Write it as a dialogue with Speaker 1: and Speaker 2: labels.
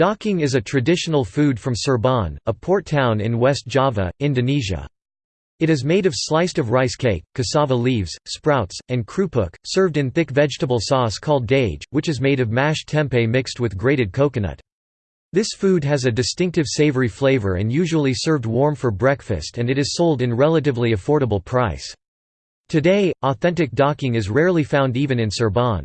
Speaker 1: Docang is a traditional food from Cirebon, a port town in West Java, Indonesia. It is made of sliced of rice cake, cassava leaves, sprouts, and krupuk, served in thick vegetable sauce called dage, which is made of mashed tempeh mixed with grated coconut. This food has a distinctive savory flavor and usually served warm for breakfast and it is sold in relatively affordable price. Today, authentic docang is rarely found even in Cirebon.